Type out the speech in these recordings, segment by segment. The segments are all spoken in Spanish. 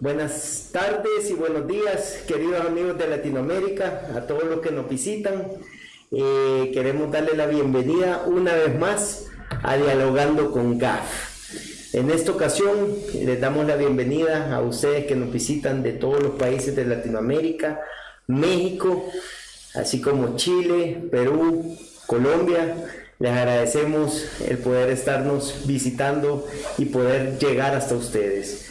Buenas tardes y buenos días, queridos amigos de Latinoamérica, a todos los que nos visitan. Eh, queremos darle la bienvenida una vez más a Dialogando con GAF. En esta ocasión les damos la bienvenida a ustedes que nos visitan de todos los países de Latinoamérica, México, así como Chile, Perú, Colombia. Les agradecemos el poder estarnos visitando y poder llegar hasta ustedes.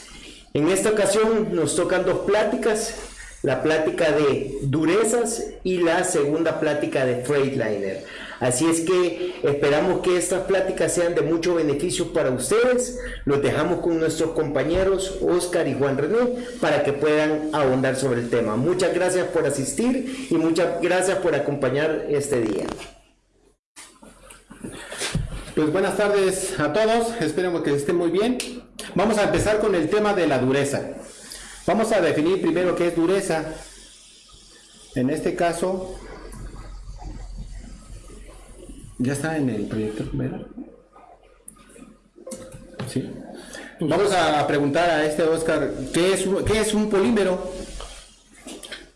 En esta ocasión nos tocan dos pláticas, la plática de durezas y la segunda plática de Freightliner. Así es que esperamos que estas pláticas sean de mucho beneficio para ustedes. Los dejamos con nuestros compañeros Oscar y Juan René para que puedan ahondar sobre el tema. Muchas gracias por asistir y muchas gracias por acompañar este día. Pues buenas tardes a todos, esperemos que estén muy bien. Vamos a empezar con el tema de la dureza. Vamos a definir primero qué es dureza. En este caso, ya está en el proyecto primero. ¿Sí? Vamos a preguntar a este Oscar, ¿qué es, qué es un polímero?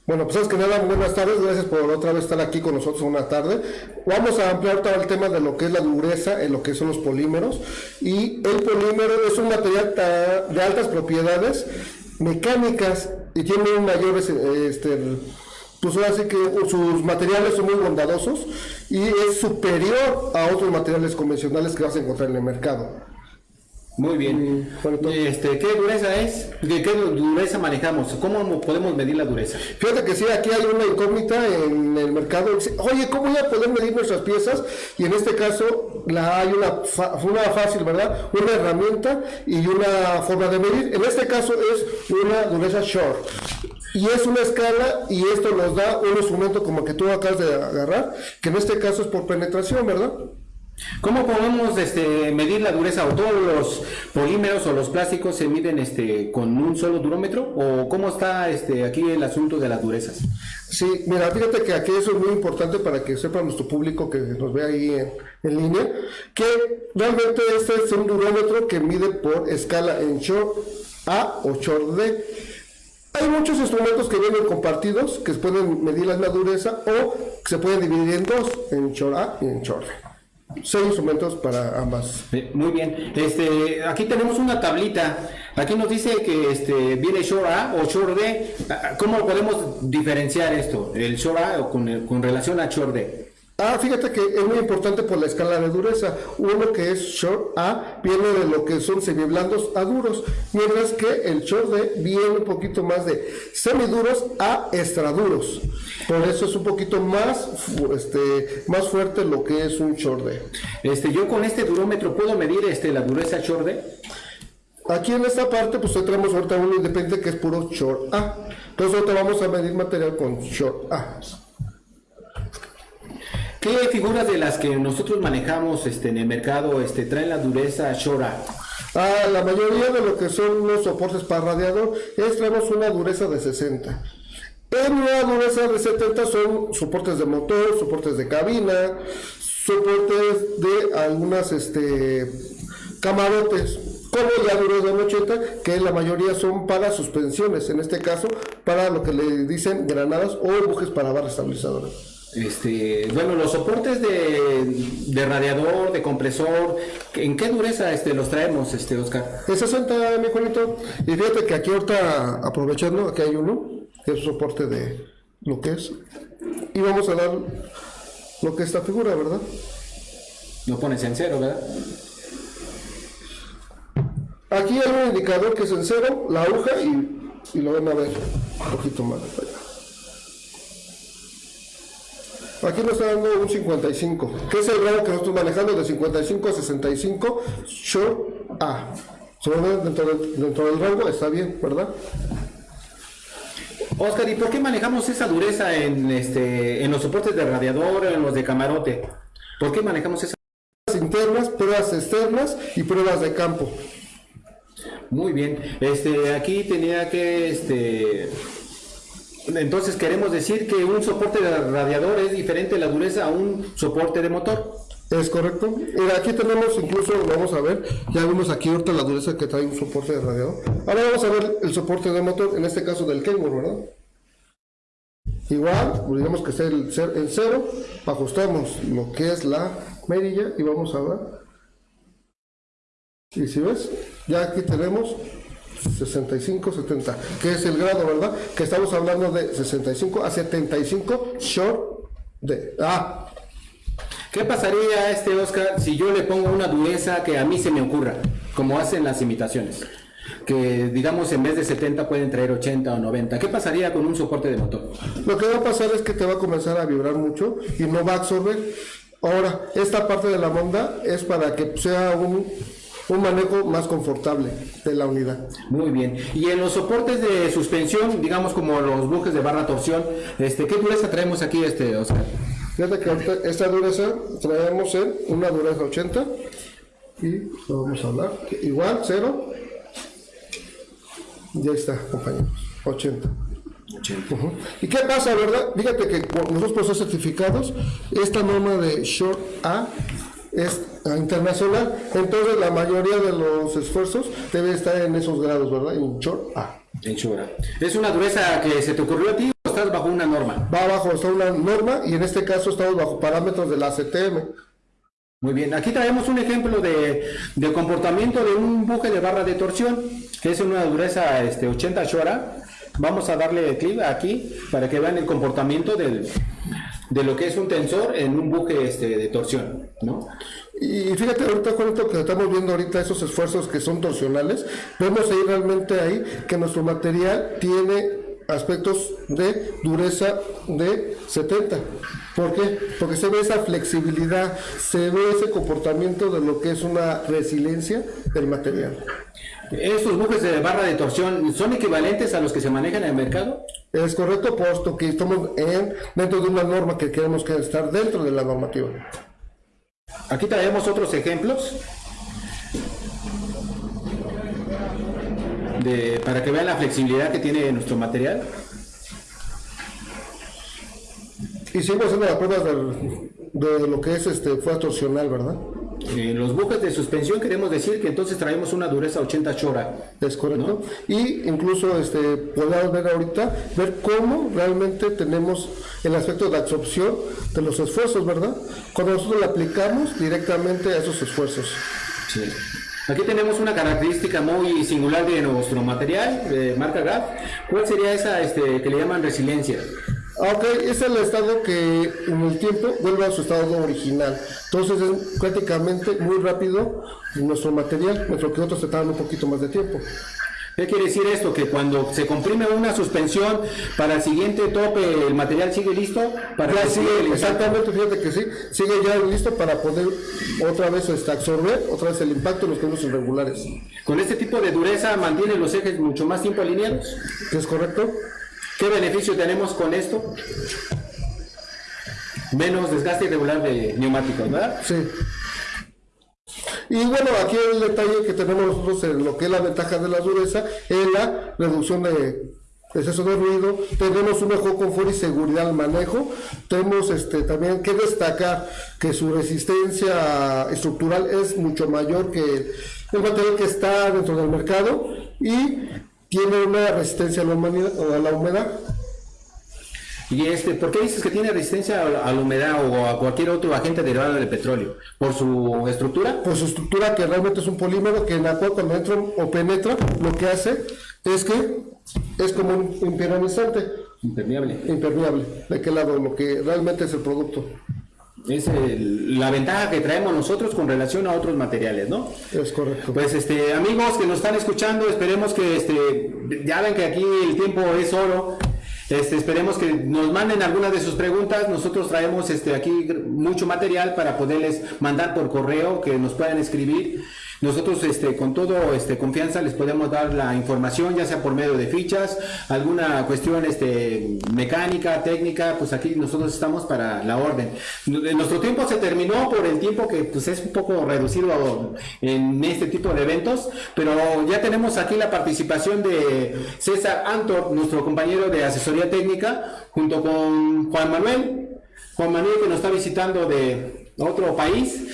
Bueno, pues es que nada, buenas tardes, gracias por otra vez estar aquí con nosotros una tarde. Vamos a ampliar todo el tema de lo que es la dureza en lo que son los polímeros. Y el polímero es un material de altas propiedades mecánicas y tiene un mayor, este, pues ahora sí que sus materiales son muy bondadosos y es superior a otros materiales convencionales que vas a encontrar en el mercado. Muy bien. este, ¿Qué dureza es? ¿Qué, ¿Qué, dureza manejamos? ¿Cómo podemos medir la dureza? Fíjate que sí, aquí hay una incógnita en el mercado. Oye, ¿cómo voy a poder medir nuestras piezas? Y en este caso la, hay una, una fácil, ¿verdad? Una herramienta y una forma de medir. En este caso es una dureza short. Y es una escala y esto nos da un instrumento como que tú acabas de agarrar, que en este caso es por penetración, ¿verdad? ¿Cómo podemos este, medir la dureza? ¿O todos los polímeros o los plásticos se miden este, con un solo durómetro? ¿O cómo está este, aquí el asunto de las durezas? Sí, mira, fíjate que aquí eso es muy importante para que sepa nuestro público que nos ve ahí en, línea, que realmente este es un durómetro que mide por escala en short A o short D. Hay muchos instrumentos que vienen compartidos que pueden medir la dureza o se pueden dividir en dos, en short A y en short D. Seis instrumentos para ambas. muy bien. Este, aquí tenemos una tablita. Aquí nos dice que este, viene Shore A o Shore D. ¿Cómo podemos diferenciar esto? El Shore A con, con relación a Shore D. Ah, fíjate que es muy importante por la escala de dureza. Uno que es short A viene de lo que son semiblandos a duros, mientras que el short D viene un poquito más de semiduros a extraduros. Por eso es un poquito más, este, más fuerte lo que es un short D. Este, yo con este durómetro puedo medir este, la dureza short D. Aquí en esta parte, pues tenemos ahorita uno independiente que es puro short A. Entonces ahorita vamos a medir material con short A. ¿Qué figuras de las que nosotros manejamos este, en el mercado este, traen la dureza Shora? Ah, la mayoría de lo que son los soportes para radiador es traemos una dureza de 60. En una dureza de 70 son soportes de motor, soportes de cabina, soportes de algunas este, camarotes, como ya duros de 80, que la mayoría son para suspensiones, en este caso para lo que le dicen granadas o bujes para barra estabilizadora. Este, bueno, los soportes de, radiador, de compresor, ¿en qué dureza este, los traemos, este, Oscar? De 60, mi Juanito. Y fíjate que aquí ahorita, aprovechando, aquí hay uno, que es soporte de lo que es. Y vamos a dar lo que es esta figura, ¿verdad? Lo pones en cero, ¿verdad? Aquí hay un indicador que es en cero, la aguja, y, y lo van a ver un poquito más allá. Aquí nos está dando un 55, que es el rango que nosotros manejando de 55 a 65, short A. Dentro del, dentro del rango está bien, ¿verdad? Oscar, ¿y por qué manejamos esa dureza en, este, en los soportes de radiador, en los de camarote? ¿Por qué manejamos esa? Pruebas internas, pruebas externas y pruebas de campo. Muy bien. Este, aquí tenía que este, entonces queremos decir que un soporte de radiador es diferente la dureza a un soporte de motor. Es correcto. Mira, aquí tenemos incluso, vamos a ver, ya vimos aquí ahorita la dureza que trae un soporte de radiador. Ahora vamos a ver el soporte de motor, en este caso del Kenworth, ¿verdad? Igual, digamos que sea el, el cero, ajustamos lo que es la medilla y vamos a ver. Y si ves, ya aquí tenemos 65, 70, que es el grado, ¿verdad? Que estamos hablando de 65 a 75 short de... Ah, ¿Qué pasaría, este Oscar, si yo le pongo una dureza que a mí se me ocurra, como hacen las imitaciones? Que digamos en vez de 70 pueden traer 80 o 90. ¿Qué pasaría con un soporte de motor? Lo que va a pasar es que te va a comenzar a vibrar mucho y no va a absorber. Ahora, esta parte de la monda es para que sea un, un manejo más confortable de la unidad. Muy bien. Y en los soportes de suspensión, digamos como los bujes de barra torsión, este, ¿qué dureza traemos aquí, este, Oscar? Fíjate que ahorita esta dureza traemos en una dureza 80 y vamos a hablar igual, 0 ya está, compañeros, 80. 80. ¿Y qué pasa, verdad? Fíjate que nosotros por ser certificados, esta norma de Short A es internacional, entonces la mayoría de los esfuerzos debe estar en esos grados, ¿verdad? En Short A. En Short A. ¿Es una dureza que se te ocurrió a ti? estás bajo una norma? Va abajo, está una norma y en este caso estamos bajo parámetros de la CTM. Muy bien, aquí traemos un ejemplo de, comportamiento de un buje de barra de torsión, que es una dureza este, 80 Shora. Vamos a darle clic aquí para que vean el comportamiento del, de lo que es un tensor en un buje este, de torsión, ¿no? Y fíjate ahorita esto que estamos viendo ahorita, esos esfuerzos que son torsionales, vemos ahí realmente ahí que nuestro material tiene aspectos de dureza de 70. ¿Por qué? Porque se ve esa flexibilidad, se ve ese comportamiento de lo que es una resiliencia del material. ¿Estos bujes de barra de torsión son equivalentes a los que se manejan en el mercado? Es correcto, puesto que estamos en, dentro de una norma que queremos que estar dentro de la normativa. Aquí traemos otros ejemplos para que vean la flexibilidad que tiene nuestro material. Hicimos haciendo las pruebas de, lo que es este fue torsional, ¿verdad? En los bujes de suspensión queremos decir que entonces traemos una dureza 80 chora. Es correcto. Y incluso este, podemos ver ahorita, ver cómo realmente tenemos el aspecto de absorción de los esfuerzos, ¿verdad? Cuando nosotros le aplicamos directamente a esos esfuerzos. Sí. Aquí tenemos una característica muy singular de nuestro material, de marca GAF. ¿Cuál sería esa este, que le llaman resiliencia? Ah, ok, es el estado que en el tiempo vuelve a su estado original. Entonces es prácticamente muy rápido nuestro material, nuestro que otros se tardan un poquito más de tiempo. ¿Qué quiere decir esto? Que cuando se comprime una suspensión para el siguiente tope, el material sigue listo para ya sigue, exactamente, fíjate que sí, sigue ya listo para poder otra vez este, absorber otra vez el impacto de los cambios irregulares. Con este tipo de dureza mantiene los ejes mucho más tiempo alineados. ¿Es correcto? ¿Qué beneficio tenemos con esto? Menos desgaste irregular de neumáticos, ¿verdad? Sí. Y bueno, aquí el detalle que tenemos nosotros en lo que es la ventaja de la dureza es la reducción de exceso de ruido, tenemos un mejor confort y seguridad al manejo, tenemos este, también que destacar que su resistencia estructural es mucho mayor que el material que está dentro del mercado y tiene una resistencia a la humedad y este, ¿por qué dices que tiene resistencia a la humedad o a cualquier otro agente derivado del petróleo? ¿Por su estructura? Por su estructura, que realmente es un polímero que en la cual cuando entra o penetra, lo que hace es que es como un impermeabilizante. Impermeable. Impermeable. ¿De qué lado? Lo que realmente es el producto. Es la ventaja que traemos nosotros con relación a otros materiales, ¿no? Es correcto. Pues este, amigos que nos están escuchando, esperemos que este, ya ven que aquí el tiempo es oro este, esperemos que nos manden algunas de sus preguntas. Nosotros traemos este, aquí mucho material para poderles mandar por correo, que nos puedan escribir. Nosotros este, con todo este, confianza les podemos dar la información, ya sea por medio de fichas, alguna cuestión este, mecánica, técnica, pues aquí nosotros estamos para la orden. Nuestro tiempo se terminó por el tiempo que pues, es un poco reducido en este tipo de eventos, pero ya tenemos aquí la participación de César Antor, nuestro compañero de asesoría técnica, junto con Juan Manuel. Juan Manuel que nos está visitando de otro país,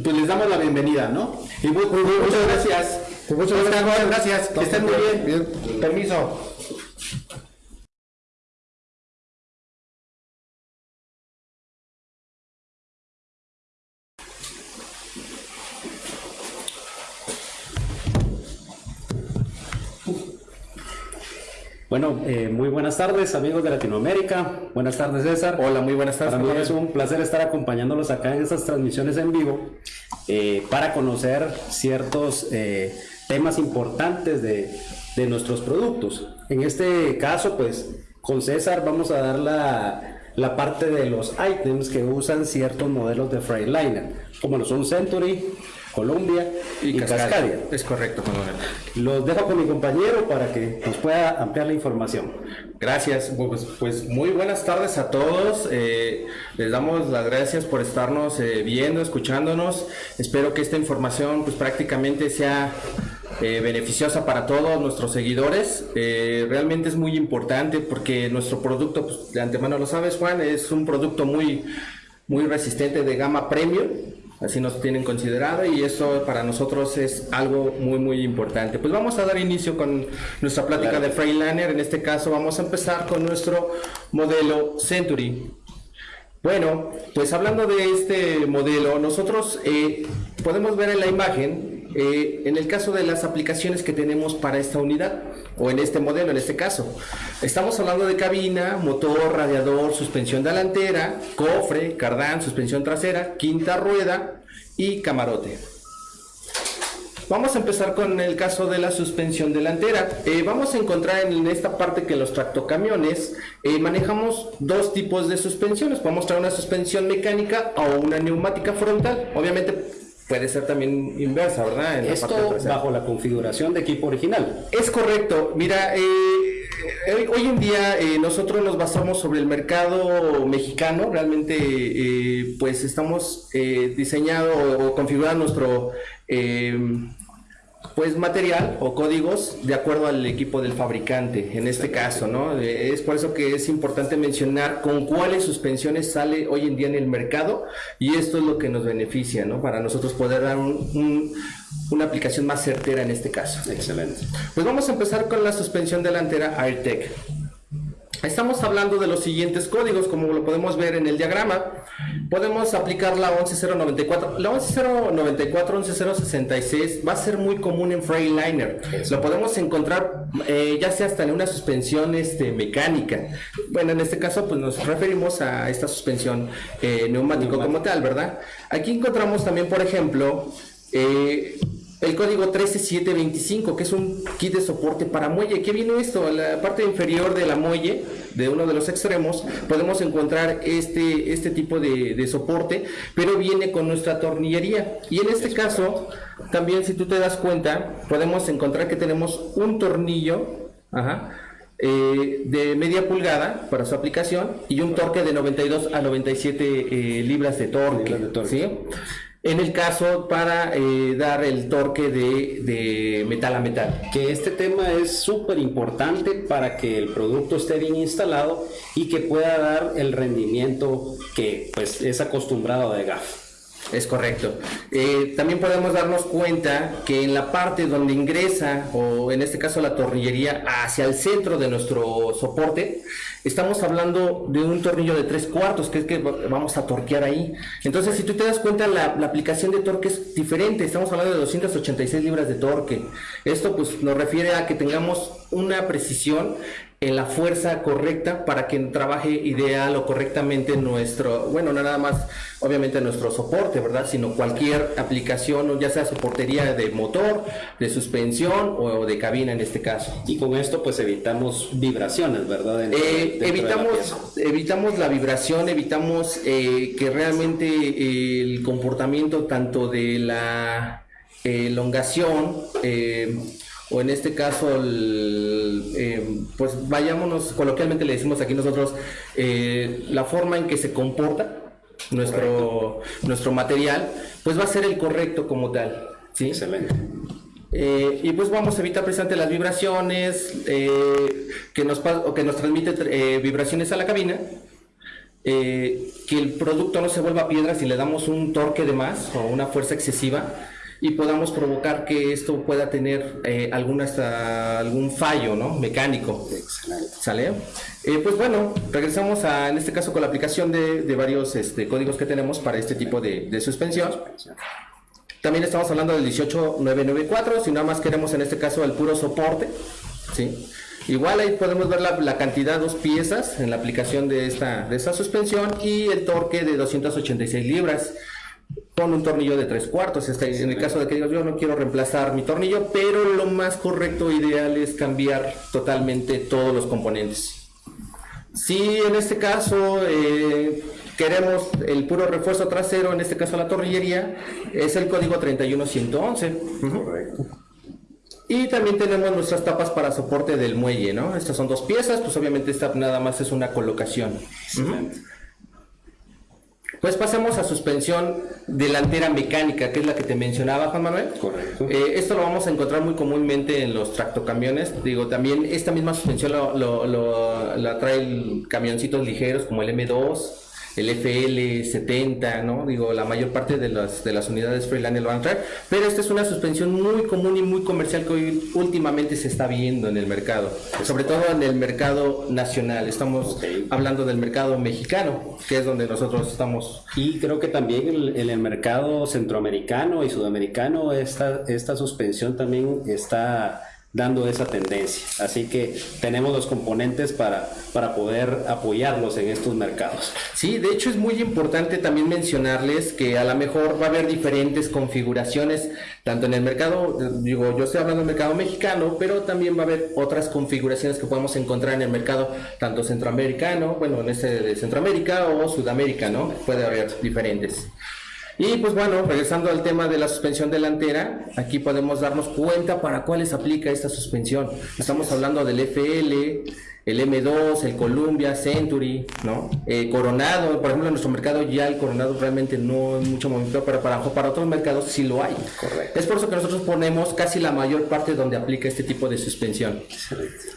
pues les damos la bienvenida, ¿no? Y muchas gracias. muchas gracias. gracias. Que estén muy bien. bien. Permiso. Bueno, eh, muy buenas tardes amigos de Latinoamérica. Buenas tardes César. Hola, muy buenas tardes. Para mí es un placer estar acompañándolos acá en estas transmisiones en vivo eh, para conocer ciertos eh, temas importantes de, de, nuestros productos. En este caso, pues con César vamos a dar la, la parte de los items que usan ciertos modelos de Freightliner, como lo son Century, Colombia y, Cascadia. Es correcto, coronel. Los dejo con mi compañero para que nos pueda ampliar la información. Gracias, pues, pues muy buenas tardes a todos. Eh, les damos las gracias por estarnos eh, viendo, escuchándonos. Espero que esta información pues prácticamente sea eh, beneficiosa para todos nuestros seguidores. Eh, realmente es muy importante porque nuestro producto, pues, de antemano lo sabes Juan, es un producto muy, muy resistente de gama premium así nos tienen considerado y eso para nosotros es algo muy muy importante. Pues vamos a dar inicio con nuestra plática de Freightliner, en este caso vamos a empezar con nuestro modelo Century. Bueno, pues hablando de este modelo, nosotros eh, podemos ver en la imagen, eh, en el caso de las aplicaciones que tenemos para esta unidad, o en este modelo, en este caso, estamos hablando de cabina, motor, radiador, suspensión delantera, cofre, cardán, suspensión trasera, quinta rueda y camarote. Vamos a empezar con el caso de la suspensión delantera. Eh, vamos a encontrar en esta parte que los tractocamiones eh, manejamos dos tipos de suspensiones. Podemos traer una suspensión mecánica o una neumática frontal. Obviamente puede ser también inversa, ¿verdad? En Esto bajo la configuración de equipo original. Es correcto. Mira, eh, hoy en día nosotros nos basamos sobre el mercado mexicano. Realmente, pues estamos diseñado o configurando nuestro pues material o códigos de acuerdo al equipo del fabricante, en este caso, ¿no? Es por eso que es importante mencionar con cuáles suspensiones sale hoy en día en el mercado y esto es lo que nos beneficia, ¿no? Para nosotros poder dar una aplicación más certera en este caso. Excelente. Pues vamos a empezar con la suspensión delantera AirTech. Estamos hablando de los siguientes códigos, como lo podemos ver en el diagrama. Podemos aplicar la 11094. La 11094, 11066 va a ser muy común en Freightliner. Lo podemos encontrar eh, ya sea hasta en una suspensión este, mecánica. Bueno, en este caso pues nos referimos a esta suspensión eh, neumático como tal, ¿verdad? Aquí encontramos también, por ejemplo, eh, el código 13725, que es un kit de soporte para muelle. ¿Qué viene esto? En la parte inferior de la muelle, de uno de los extremos, podemos encontrar este, este tipo de, soporte, pero viene con nuestra tornillería. Y en este caso, también si tú te das cuenta, podemos encontrar que tenemos un tornillo, eh, de media pulgada para su aplicación y un torque de 92 a 97 eh, libras de torque. De torque. ¿sí? En el caso para eh, dar el torque de, metal a metal. Que este tema es súper importante para que el producto esté bien instalado y que pueda dar el rendimiento que pues es acostumbrado de GAF. Es correcto. Eh, también podemos darnos cuenta que en la parte donde ingresa, o en este caso la tornillería, hacia el centro de nuestro soporte, estamos hablando de un tornillo de tres cuartos, que es que vamos a torquear ahí. Entonces, si tú te das cuenta, la, la aplicación de torque es diferente. Estamos hablando de 286 libras de torque. Esto pues nos refiere a que tengamos una precisión en la fuerza correcta para que trabaje ideal o correctamente nuestro, bueno, no nada más obviamente nuestro soporte, ¿verdad? Sino cualquier aplicación, ya sea soportería de motor, de suspensión o de cabina en este caso. Y con esto pues evitamos vibraciones, ¿verdad? Eh, evitamos, la evitamos la vibración, evitamos eh, que realmente el comportamiento tanto de la elongación, eh, o en este caso, eh, pues vayámonos, coloquialmente le decimos aquí nosotros, eh, la forma en que se comporta nuestro, nuestro material, pues va a ser el correcto como tal. ¿sí? Excelente. Eh, y pues vamos a evitar precisamente las vibraciones que, nos, o que nos transmite vibraciones a la cabina eh, que el producto no se vuelva piedra si le damos un torque de más o una fuerza excesiva y podamos provocar que esto pueda tener eh, alguna, hasta algún fallo ¿no? mecánico. ¿Sale? Eh, pues bueno, regresamos a, en este caso con la aplicación de, de varios este, códigos que tenemos para este tipo de, de suspensión. También estamos hablando del 18994, si nada más queremos en este caso el puro soporte. ¿sí? Igual ahí podemos ver la, la cantidad, dos piezas en la aplicación de esta, de esta suspensión y el torque de 286 libras con un tornillo de tres cuartos. En el caso de que digas, yo no quiero reemplazar mi tornillo, pero lo más correcto, ideal es cambiar totalmente todos los componentes. Si en este caso eh, queremos el puro refuerzo trasero, en este caso la tornillería, es el código 31111. Correcto. Y también tenemos nuestras tapas para soporte del muelle, ¿no? Estas son dos piezas, pues obviamente esta nada más es una colocación. Pues pasemos a suspensión delantera mecánica, que es la que te mencionaba Juan Manuel. Correcto. Eh, esto lo vamos a encontrar muy comúnmente en los tractocamiones. Digo, también esta misma suspensión lo, lo, lo, la traen camioncitos ligeros como el M2, el FL70, ¿no? Digo, la mayor parte de las, de las unidades Freeliner lo van a traer, pero esta es una suspensión muy común y muy comercial que hoy últimamente se está viendo en el mercado, sobre todo en el mercado nacional. Estamos Ok. hablando del mercado mexicano, que es donde nosotros estamos. Y creo que también en, en el mercado centroamericano y sudamericano esta, esta suspensión también está dando esa tendencia. Así que tenemos los componentes para, para poder apoyarlos en estos mercados. Sí, de hecho es muy importante también mencionarles que a lo mejor va a haber diferentes configuraciones, tanto en el mercado, digo, yo estoy hablando del mercado mexicano, pero también va a haber otras configuraciones que podemos encontrar en el mercado, tanto centroamericano, bueno, en este de Centroamérica o Sudamérica, ¿no? Puede haber diferentes. Y pues bueno, regresando al tema de la suspensión delantera, aquí podemos darnos cuenta para cuáles aplica esta suspensión. Estamos hablando del FL, el M2, el Columbia, Century, ¿no? Eh, Coronado, por ejemplo, en nuestro mercado ya el Coronado realmente no hay mucho movimiento, pero para, para otros mercados sí lo hay. Correcto. Es por eso que nosotros ponemos casi la mayor parte donde aplica este tipo de suspensión.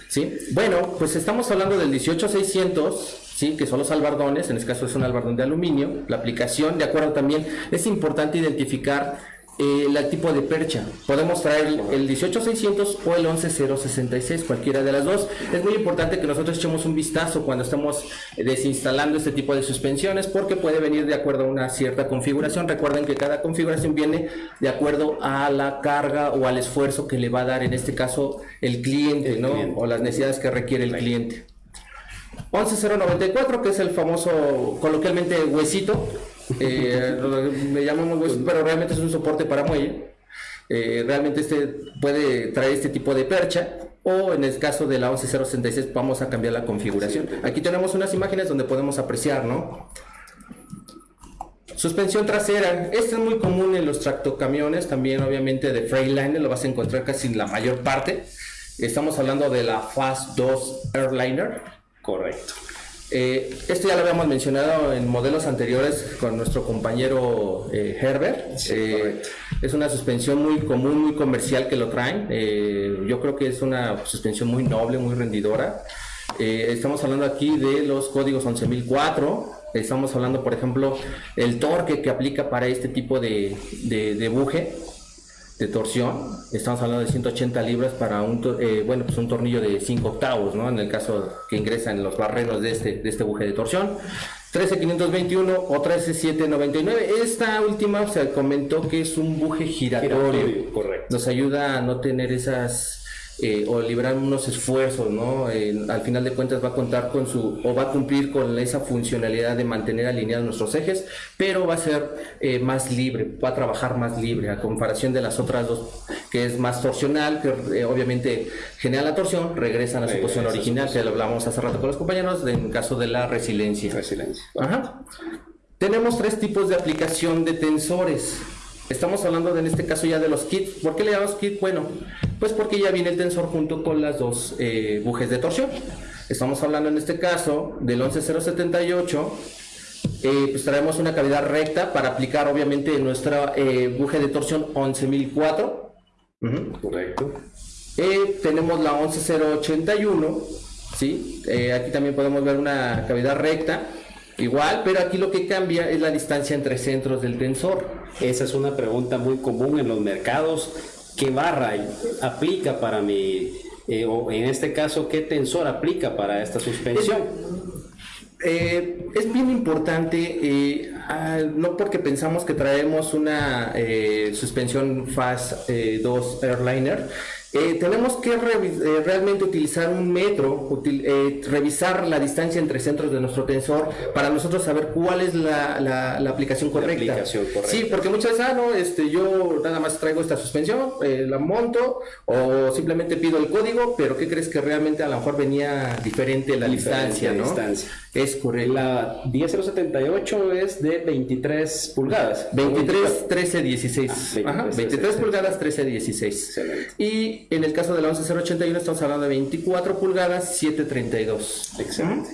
¿Sí? Bueno, pues estamos hablando del 18600, ¿sí? que son los albardones, en este caso es un albardón de aluminio. La aplicación, de acuerdo también, es importante identificar eh, el tipo de percha. Podemos traer el, el 18600 o el 11066, cualquiera de las dos. Es muy importante que nosotros echemos un vistazo cuando estamos eh, desinstalando este tipo de suspensiones porque puede venir de acuerdo a una cierta configuración. Recuerden que cada configuración viene de acuerdo a la carga o al esfuerzo que le va a dar en este caso el cliente, El ¿no? cliente. O las necesidades que requiere el cliente. 11094, que es el famoso, coloquialmente, huesito. Eh, le llamamos huesito, pero realmente es un soporte para muelle. Eh, realmente este puede traer este tipo de percha. O en el caso de la 11066 vamos a cambiar la configuración. Aquí tenemos unas imágenes donde podemos apreciar, ¿no? Suspensión trasera. Este es muy común en los tractocamiones, también obviamente de Freightliner, lo vas a encontrar casi en la mayor parte. Estamos hablando de la Fast 2 Airliner. Correcto. Eh, esto ya lo habíamos mencionado en modelos anteriores con nuestro compañero eh, Herbert. Eh, es una suspensión muy común, muy comercial que lo traen. Eh, yo creo que es una suspensión muy noble, muy rendidora. Eh, estamos hablando aquí de los códigos 11004. Estamos hablando, por ejemplo, el torque que aplica para este tipo de, de, de buje de torsión. Estamos hablando de 180 libras para un, eh, bueno, pues un tornillo de 5 octavos, ¿no? En el caso que ingresa en los barreros de este, de este buje de torsión. 13521 o 13799. Esta última se comentó que es un buje giratorio. Giratorio, correcto. Nos ayuda a no tener esas eh, o liberar unos esfuerzos, ¿no? Eh, al final de cuentas va a contar con su o va a cumplir con esa funcionalidad de mantener alineados nuestros ejes, pero va a ser eh, más libre, va a trabajar más libre a comparación de las otras dos, que es más torsional, que eh, obviamente genera la torsión, regresan a su posición original, que lo hablamos hace rato con los compañeros, en caso de la resiliencia. Resiliencia. Ajá. Tenemos tres tipos de aplicación de tensores. Estamos hablando de, en este caso ya de los kits. ¿Por qué le llamamos kit? Bueno, pues porque ya viene el tensor junto con las dos eh, bujes de torsión. Estamos hablando en este caso del 11078. Eh, pues traemos una cavidad recta para aplicar obviamente nuestra eh, buje de torsión 11004. Ujú. Correcto. Tenemos la 11081, ¿sí? Aquí también podemos ver una cavidad recta Igual, pero aquí lo que cambia es la distancia entre centros del tensor. Esa es una pregunta muy común en los mercados. ¿Qué barra aplica para mi, eh, o en este caso, qué tensor aplica para esta suspensión? Eh, es bien importante, eh, ah, no porque pensamos que traemos una eh, suspensión FAS 2 Airliner, eh, tenemos que eh, realmente utilizar un metro, util- eh, revisar la distancia entre centros de nuestro tensor para nosotros saber cuál es la, la- la aplicación correcta. aplicación correcta. Sí, porque muchas veces, ah, no, este, yo nada más traigo esta suspensión, eh, la monto o simplemente pido el código, pero ¿qué crees que realmente a lo mejor venía diferente la Diferente distancia, ¿no? distancia. Es correcto. La 10078 es de 23 pulgadas. 23, 13, 16. Ah, Ajá, 23, 23 pulgadas, 13, 16. Excelente. Y en el caso de la 11081 estamos hablando de 24 pulgadas, 732. Excelente.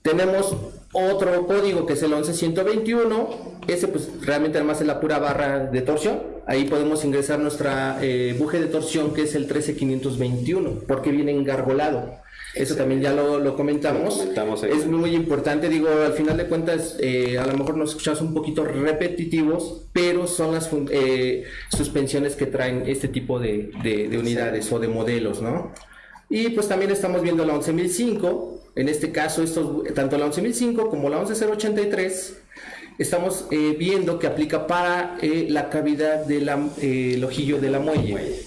Tenemos otro código que es el 11121. Ese pues realmente además es la pura barra de torsión. Ahí podemos ingresar nuestra eh, buje de torsión que es el 13521 porque viene engargolado. Eso también ya lo, lo comentamos. Lo comentamos ahí. es muy importante, digo, al final de cuentas, eh, a lo mejor nos escuchamos un poquito repetitivos, pero son las eh, suspensiones que traen este tipo de, de- de unidades o de modelos, ¿no? Y pues también estamos viendo la 11005, en este caso, estos, tanto la 11005 como la 11083, estamos eh, viendo que aplica para eh, la cavidad del ojillo de la muelle.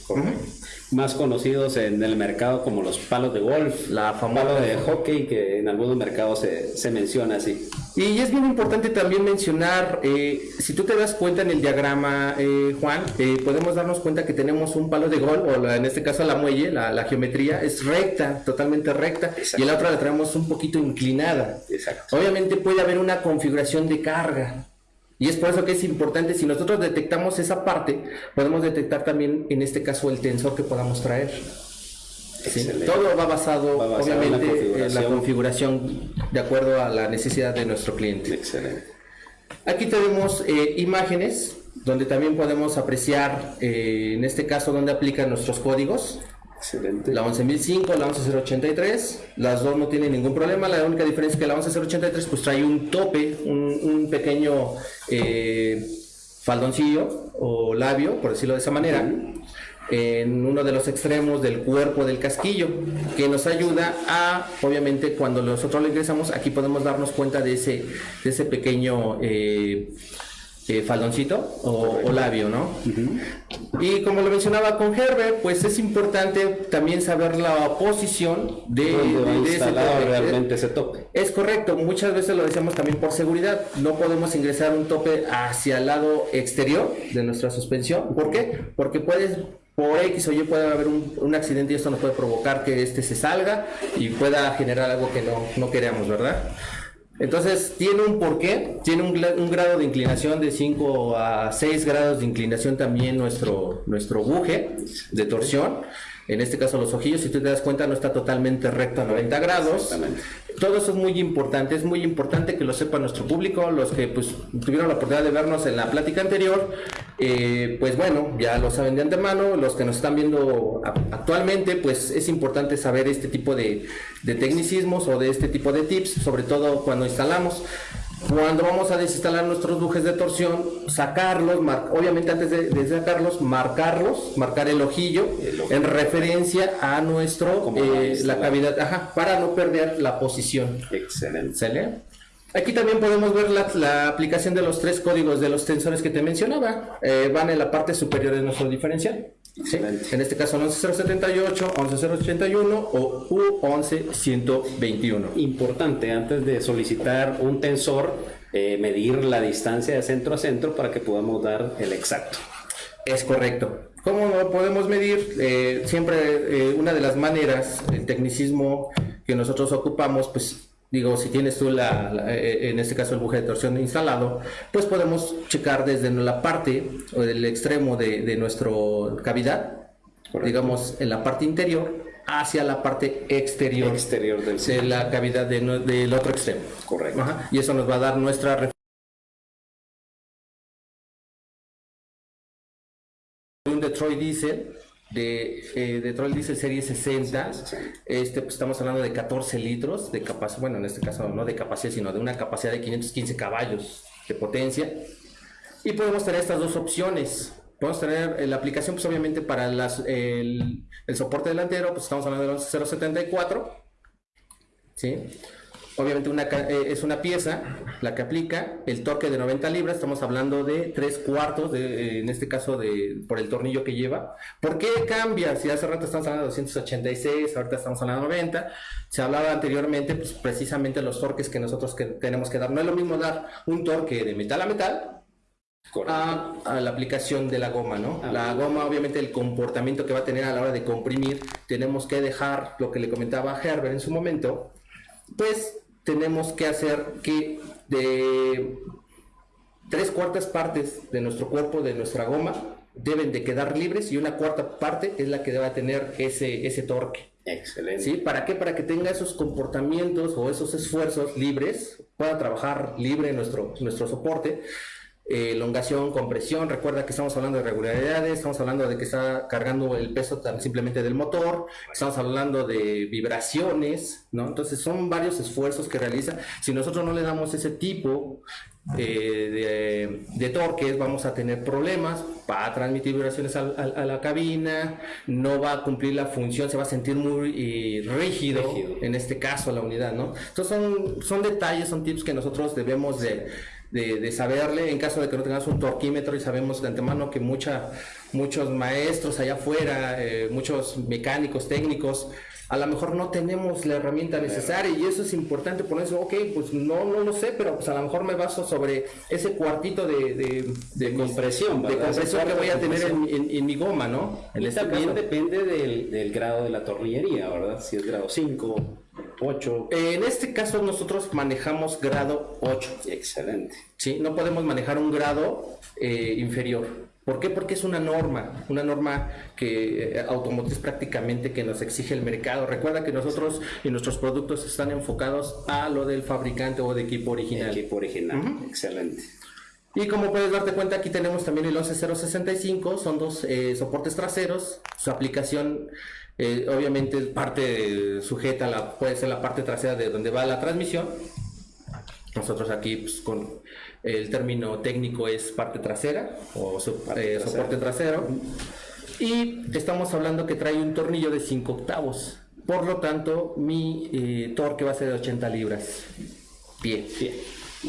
Más conocidos en el mercado como los palos de golf, La famosa- palo de hockey que en algunos mercados se, se menciona así. Y es bien importante también mencionar, eh, si tú te das cuenta en el diagrama, eh, Juan, eh, podemos darnos cuenta que tenemos un palo de gol, o la- en este caso la muelle, la, la geometría es recta, totalmente recta, y la otra la traemos un poquito inclinada. Exacto. Obviamente puede haber una configuración de carga. Y es por eso que es importante, si nosotros detectamos esa parte, podemos detectar también, en este caso, el tensor que podamos traer. Todo va basado, Va basado en la obviamente, en la configuración. configuración de acuerdo a la necesidad de nuestro cliente. Excelente. Aquí tenemos eh, imágenes donde también podemos apreciar, eh, en este caso, donde aplican nuestros códigos. Excelente. La 11005, la 11083, las dos no tienen ningún problema. La única diferencia es que la 11083 pues trae un tope, un, pequeño eh, faldoncillo o labio, por decirlo de esa manera, en uno de los extremos del cuerpo del casquillo, que nos ayuda a, obviamente, cuando nosotros lo ingresamos, aquí podemos darnos cuenta de ese, de ese pequeño eh, eh, faldoncito o, o labio, ¿no? Y como lo mencionaba con Herbert, pues es importante también saber la posición de, ¿Dónde va de- de ese tope. realmente ese tope? Es correcto, muchas veces lo decíamos también por seguridad, no podemos ingresar un tope hacia el lado exterior de nuestra suspensión. ¿Por qué? Porque puedes, por X o Y puede haber un, un accidente y esto nos puede provocar que este se salga y pueda generar algo que no, no queremos, ¿verdad? Entonces, tiene un porqué, tiene un, un grado de inclinación de 5 a 6 grados de inclinación también nuestro, nuestro buje de torsión. En este caso los ojillos, si tú te das cuenta, no está totalmente recto a 90 grados. Todo eso es muy importante, es muy importante que lo sepa nuestro público, los que pues tuvieron la oportunidad de vernos en la plática anterior, eh, pues bueno, ya lo saben de antemano, los que nos están viendo actualmente, pues es importante saber este tipo de, de tecnicismos o de este tipo de tips, sobre todo cuando instalamos. Cuando vamos a desinstalar nuestros bujes de torsión, sacarlos, mar- obviamente antes de, de sacarlos, marcarlos, marcar el ojillo, El ojillo. en referencia a nuestro, eh, la instalado. cavidad, ajá, para no perder la posición. Excelente. ¿Sale? Aquí también podemos ver la, la aplicación de los tres códigos de los tensores que te mencionaba. Eh, van en la parte superior de nuestro diferencial. ¿sí? En este caso 11078, 11081 o U11121. Importante, antes de solicitar un tensor, eh, medir la distancia de centro a centro para que podamos dar el exacto. Es correcto. ¿Cómo lo podemos medir? Eh, siempre una de las maneras, el tecnicismo que nosotros ocupamos, pues digo, si tienes tú la, la- eh, en este caso el buje de torsión instalado, pues podemos checar desde la parte o del extremo de, de nuestra cavidad, digamos en la parte interior, hacia la parte exterior, Exterior del de la cavidad de del otro extremo. Correcto. Ajá, Y eso nos va a dar nuestra un Detroit Diesel de, eh, de Troll Diesel Serie 60. Este, pues, estamos hablando de 14 litros de capacidad, bueno, en este caso no de capacidad, sino de una capacidad de 515 caballos de potencia. Y podemos tener estas dos opciones. Podemos tener eh, la aplicación, pues obviamente para las, el, el soporte delantero, pues estamos hablando del 074. ¿Sí? Obviamente una, eh, es una pieza la que aplica el torque de 90 libras, estamos hablando de 3 cuartos, de, eh, en este caso de, por el tornillo que lleva. ¿Por qué cambia? Si hace rato estamos hablando de 286, ahorita estamos hablando de 90, se hablaba anteriormente pues precisamente los torques que nosotros que tenemos que dar. No es lo mismo dar un torque de metal a metal a, a la aplicación de la goma, ¿no? La goma, obviamente, el comportamiento que va a tener a la hora de comprimir, tenemos que dejar lo que le comentaba Herbert en su momento, pues tenemos que hacer que de tres cuartas partes de nuestro cuerpo, de nuestra goma, deben de quedar libres y una cuarta parte es la que debe tener ese, ese torque. Excelente. ¿Sí? ¿Para qué? Para que tenga esos comportamientos o esos esfuerzos libres, pueda trabajar libre nuestro, nuestro soporte. Eh, elongación, compresión, recuerda que estamos hablando de regularidades, estamos hablando de que está cargando el peso tan simplemente del motor, estamos hablando de vibraciones, ¿no? Entonces son varios esfuerzos que realiza. Si nosotros no le damos ese tipo eh, de, de torques, vamos a tener problemas, va a transmitir vibraciones a, la cabina, no va a cumplir la función, se va a sentir muy eh, rígido, Rígido. en este caso la unidad, ¿no? Entonces son, son detalles, son tips que nosotros debemos de, de- de saberle en caso de que no tengamos un torquímetro y sabemos de antemano que mucha, muchos maestros allá afuera, eh, muchos mecánicos, técnicos, a lo mejor no tenemos la herramienta necesaria y eso es importante ponerse, ok, pues no, no lo sé, pero pues a lo mejor me baso sobre ese cuartito de, de, compresión, de compresión que voy a tener en, en- en mi goma, ¿no? En este también caso. depende del, del grado de la tornillería, ¿verdad? Si es grado 5, 8. Eh, En este caso nosotros manejamos grado 8. Excelente. ¿sí? No podemos manejar un grado eh, inferior. ¿Por qué? Porque es una norma, una norma que eh, automotriz prácticamente que nos exige el mercado. Recuerda que nosotros y nuestros productos están enfocados a lo del fabricante o de equipo original. Equipo original. Excelente. Y como puedes darte cuenta, aquí tenemos también el 11065, son dos eh, soportes traseros. Su aplicación, eh, obviamente, es parte sujeta, a la, puede ser la parte trasera de donde va la transmisión. Nosotros aquí, pues, con el término técnico es parte trasera o so- eh, soporte trasero. Y estamos hablando que trae un tornillo de 5 octavos. Por lo tanto, mi eh, torque va a ser de 80 libras. Bien.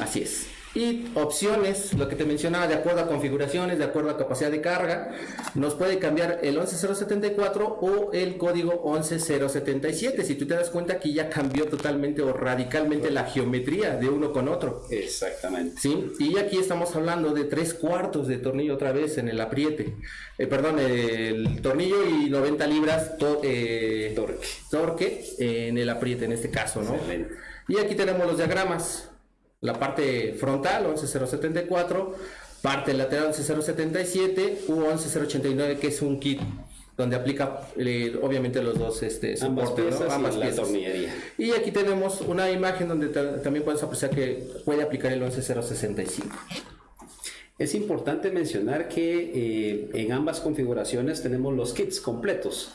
Así es. Y opciones, lo que te mencionaba, de acuerdo a configuraciones, de acuerdo a capacidad de carga, nos puede cambiar el 11074 o el código 11077. Si tú te das cuenta que ya cambió totalmente o radicalmente la geometría de uno con otro. Exactamente. ¿Sí? Y aquí estamos hablando de tres cuartos de tornillo otra vez en el apriete. Eh, perdón, el tornillo y 90 libras to- eh, Torque. torque en el apriete en este caso, ¿no? Excelente. Y aquí tenemos los diagramas. La parte frontal 11074, parte lateral 11077 u 11089 que es un kit donde aplica eh, obviamente los dos este, Ambas soportes, ¿no? piezas ambas y piezas. Y aquí tenemos una imagen donde ta- también puedes apreciar que puede aplicar el 11065. Es importante mencionar que eh, en ambas configuraciones tenemos los kits completos.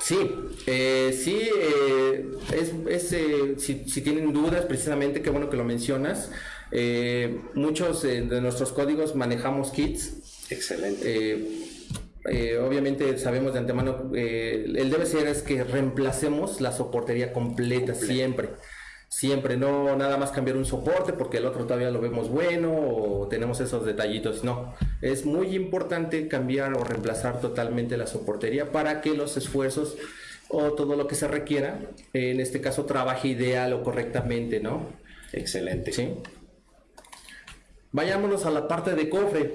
Sí, eh, sí, eh, es, es, eh, si, si tienen dudas, precisamente, qué bueno que lo mencionas. Eh, muchos eh, de nuestros códigos manejamos kits. Excelente. Eh, eh, obviamente sabemos de antemano, eh, el debe ser es que reemplacemos la soportería completa, siempre. Siempre, no nada más cambiar un soporte porque el otro todavía lo vemos bueno o tenemos esos detallitos. No, es muy importante cambiar o reemplazar totalmente la soportería para que los esfuerzos o todo lo que se requiera, en este caso, trabaje ideal o correctamente, ¿no? Excelente. ¿Sí? Vayámonos a la parte de cofre.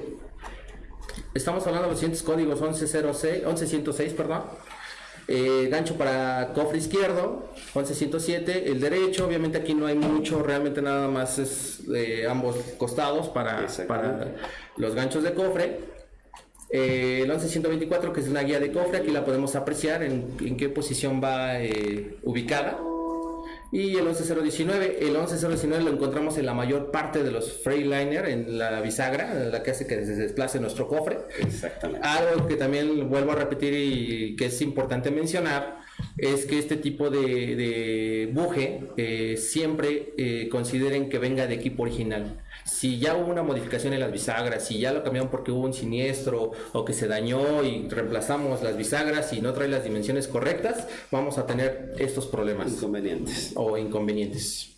Estamos hablando de los siguientes códigos 1106, 11106, perdón. Eh, gancho para cofre izquierdo, 11107, el derecho, obviamente aquí no hay mucho, realmente nada más es de ambos costados para, para los ganchos de cofre. Eh, el 11124 que es una guía de cofre, aquí la podemos apreciar en, en qué posición va eh, ubicada. Y el 11019. El 11019 lo encontramos en la mayor parte de los Freightliner, en la bisagra, la que hace que se desplace nuestro cofre. Exactamente. Algo que también vuelvo a repetir y que es importante mencionar es que este tipo de, de buje eh, siempre eh, consideren que venga de equipo original. Si ya hubo una modificación en las bisagras, si ya lo cambiaron porque hubo un siniestro o que se dañó y reemplazamos las bisagras y no trae las dimensiones correctas, vamos a tener estos problemas Inconvenientes. o inconvenientes.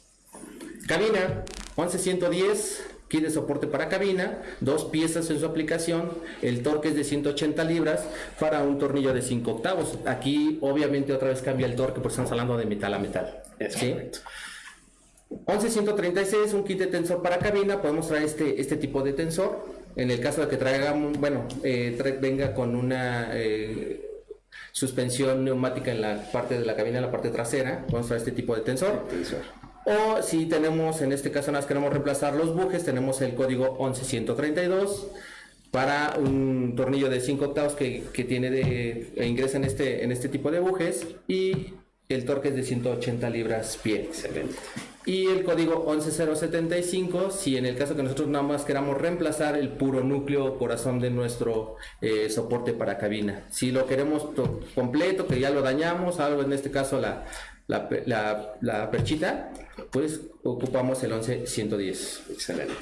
Cabina 11110, kit de soporte para cabina, dos piezas en su aplicación, el torque es de 180 libras para un tornillo de 5 octavos. Aquí obviamente otra vez cambia el torque porque estamos hablando de metal a metal. Es ¿sí? correcto. 11136, un kit de tensor para cabina, podemos traer este, este tipo de tensor. En el caso de que traigamos, bueno, eh, venga con una eh, suspensión neumática en la parte de la cabina, en la parte trasera, podemos traer este tipo de tensor. Tensor. O si tenemos, en este caso, nada más queremos reemplazar los bujes, tenemos el código 11132 para un tornillo de 5 octavos que, que tiene de, e ingresa en este, en este tipo de bujes y el torque es de 180 libras pie. Excelente. Y el código 11075, si en el caso que nosotros nada más queramos reemplazar el puro núcleo corazón de nuestro eh, soporte para cabina. Si lo queremos to- completo, que ya lo dañamos, algo en este caso la, la, la- la perchita, pues ocupamos el 11110. Excelente.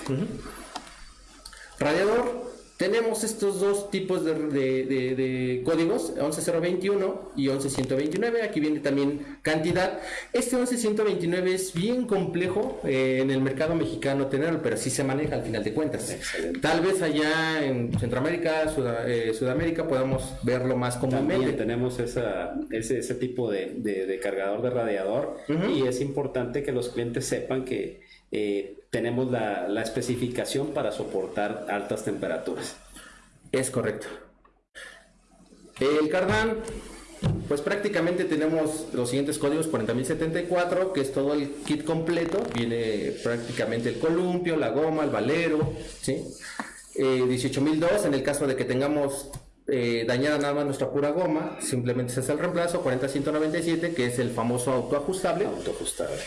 Radiador, tenemos estos dos tipos de, de- de- de códigos, 11021 y 11129. Aquí viene también cantidad. Este 11129 es bien complejo eh, en el mercado mexicano tenerlo, pero sí se maneja al final de cuentas. Excelente. Tal vez allá en Centroamérica, Suda- eh, Sudamérica, podamos verlo más También comúnmente. tenemos esa, ese, ese tipo de cargador de radiador y es importante que los clientes sepan que eh, tenemos la, la especificación para soportar altas temperaturas. Es correcto. El Cardan, pues prácticamente tenemos los siguientes códigos 40074, que es todo el kit completo. Viene prácticamente el columpio, la goma, el valero, ¿sí? Eh, 18002, en el caso de que tengamos eh, dañada nada más nuestra pura goma, simplemente se hace el reemplazo, 40197, que es el famoso autoajustable. Autoajustable.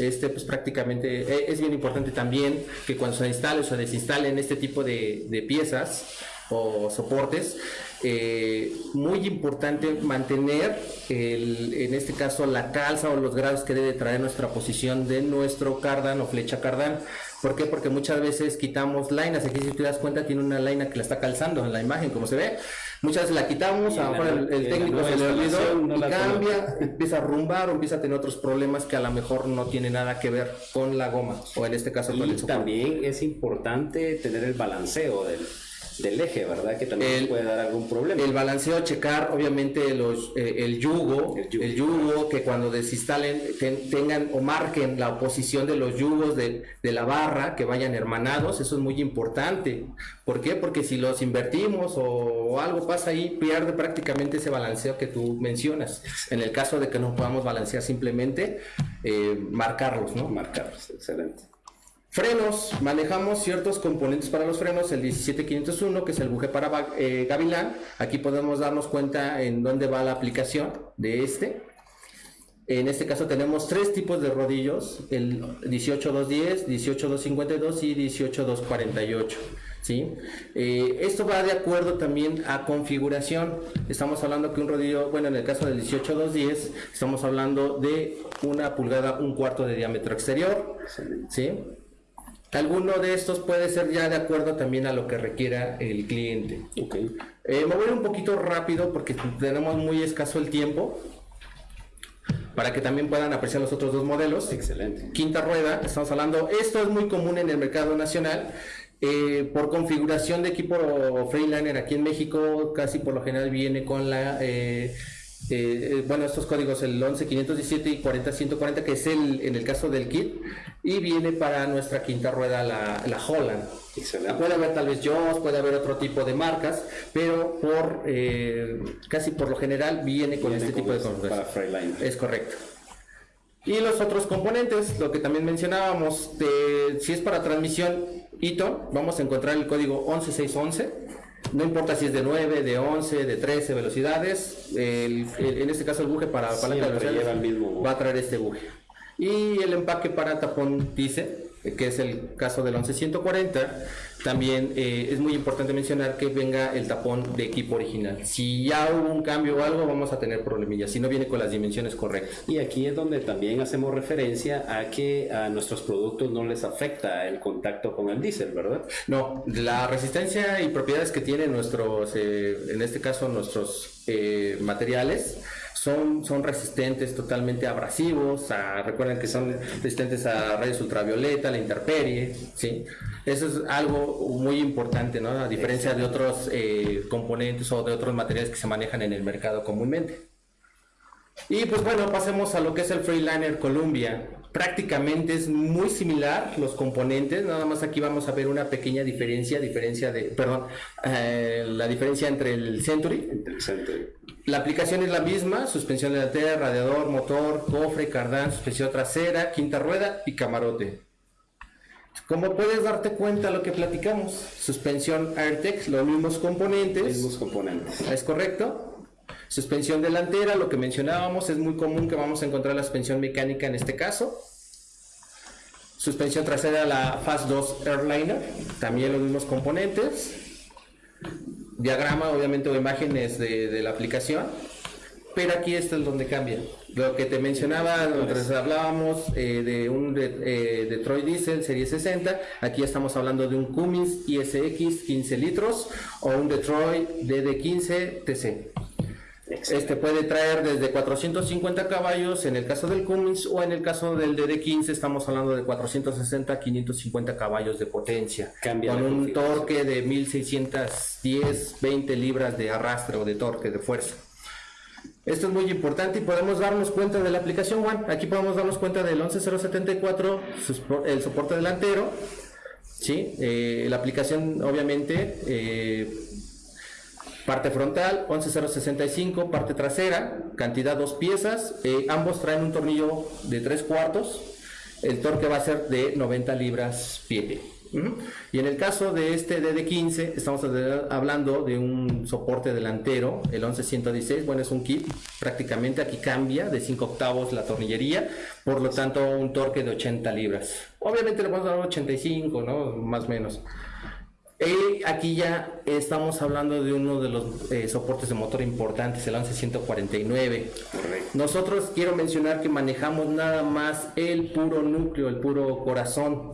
Este, pues prácticamente eh, es bien importante también que cuando se instale o se desinstalen este tipo de, de piezas o soportes, eh, muy importante mantener el- en este caso la calza o los grados que debe traer nuestra posición de nuestro cardan o flecha cardan. ¿Por qué? Porque muchas veces quitamos lainas. Aquí si te das cuenta tiene una laina que la está calzando en la imagen, como se ve. Muchas veces la quitamos, a lo mejor el, el técnico se le olvidó no y cambia, empieza a rumbar o empieza a tener otros problemas que a lo mejor no tiene nada que ver con la goma o en este caso con Y el soporte. también es importante tener el balanceo del, del eje, ¿verdad? Que también El- puede dar algún problema. El balanceo, checar obviamente los, eh, el, yugo, El yugo. el yugo, que cuando desinstalen ten- tengan o marquen la posición de los yugos de, de la barra, que vayan hermanados, eso es muy importante. ¿Por qué? Porque si los invertimos o, o algo pasa ahí, pierde prácticamente ese balanceo que tú mencionas. En el caso de que no podamos balancear simplemente, eh, marcarlos, ¿no? Marcarlos, excelente. Frenos, manejamos ciertos componentes para los frenos, el 17501 que es el buje para eh, gavilán, aquí podemos darnos cuenta en dónde va la aplicación de este. En este caso tenemos tres tipos de rodillos, el 18210, 18252 y 18248. ¿sí? Eh, esto va de acuerdo también a configuración. Estamos hablando que un rodillo, bueno, en el caso del 18210, estamos hablando de una pulgada, un cuarto de diámetro exterior. ¿sí? Alguno de estos puede ser ya de acuerdo también a lo que requiera el cliente. Ok. Eh, me voy a ir un poquito rápido porque tenemos muy escaso el tiempo para que también puedan apreciar los otros dos modelos. Excelente. Quinta rueda, estamos hablando, esto es muy común en el mercado nacional. eh, por configuración de equipo Freeliner aquí en México, casi por lo general viene con la, eh, eh, eh, bueno, estos códigos, el 11517 y 40140, que es el, en el caso del kit, y viene para nuestra quinta rueda la, la Holland. Excelente. Puede haber tal vez Joss, puede haber otro tipo de marcas, pero por eh, casi por lo general viene con Viene este con tipo de este configuración. Es correcto. Y los otros componentes, lo que también mencionábamos, de, si es para transmisión ITO, vamos a encontrar el código 11611. No importa si es de 9, de 11, de 13 velocidades. el- el- en este caso el buje para palanca de velocidades mismo va a traer este buje. Y el empaque para tapón dice que es el caso del 11140, también eh, es muy importante mencionar que venga el tapón de equipo original. Si ya hubo un cambio o algo, vamos a tener problemillas, si no viene con las dimensiones correctas. Y aquí es donde también hacemos referencia a que a nuestros productos no les afecta el contacto con el diésel, ¿verdad? No, la resistencia y propiedades que tienen nuestros, eh, en este caso nuestros eh, materiales, son, son resistentes totalmente abrasivos, recuerden que son resistentes a rayos ultravioleta, la intemperie, ¿sí? Eso es algo muy importante, ¿no? A diferencia de otros eh, componentes o de otros materiales que se manejan en el mercado comúnmente. Y pues bueno, pasemos a lo que es el Freeliner Columbia. Prácticamente es muy similar los componentes, nada más aquí vamos a ver una pequeña diferencia, diferencia de, perdón, eh, la diferencia entre el Century. Entre el Century. La aplicación es la misma, suspensión delantera, radiador, motor, cofre, cardán, suspensión trasera, quinta rueda y camarote. Como puedes darte cuenta lo que platicamos, suspensión AirTech, los mismos componentes. Mismos componentes. ¿Es correcto? Suspensión delantera, lo que mencionábamos, es muy común que vamos a encontrar la suspensión mecánica en este caso. Suspensión trasera, la Fast 2 Airliner, también los mismos componentes. Diagrama, obviamente, o imágenes de, la aplicación. Pero aquí está es donde cambia. Lo que te mencionaba, mientras hablábamos eh, de un eh, Detroit Diesel Serie 60, aquí estamos hablando de un Cummins ISX 15 litros o un Detroit DD15 TC. Este puede traer desde 450 caballos en el caso del Cummins o en el caso del DD15 estamos hablando de 460 550 caballos de potencia con un torque de 1610 20 libras de arrastre o de torque de fuerza. Esto es muy importante y podemos darnos cuenta de la aplicación One. Aquí podemos darnos cuenta del 11074, el soporte delantero. ¿sí? Eh, la aplicación obviamente eh, Parte frontal 11065, parte trasera, cantidad dos piezas, eh, ambos traen un tornillo de 3 cuartos, el torque va a ser de 90 libras pie. Y en el caso de este DD15, estamos hablando de un soporte delantero, el 11116, bueno, es un kit, prácticamente aquí cambia de 5 octavos la tornillería, por lo tanto un torque de 80 libras. Obviamente le vamos a dar 85, ¿no? Más o menos. Y aquí ya estamos hablando de uno de los eh, soportes de motor importantes, el 11149. Nosotros quiero mencionar que manejamos nada más el puro núcleo, el puro corazón.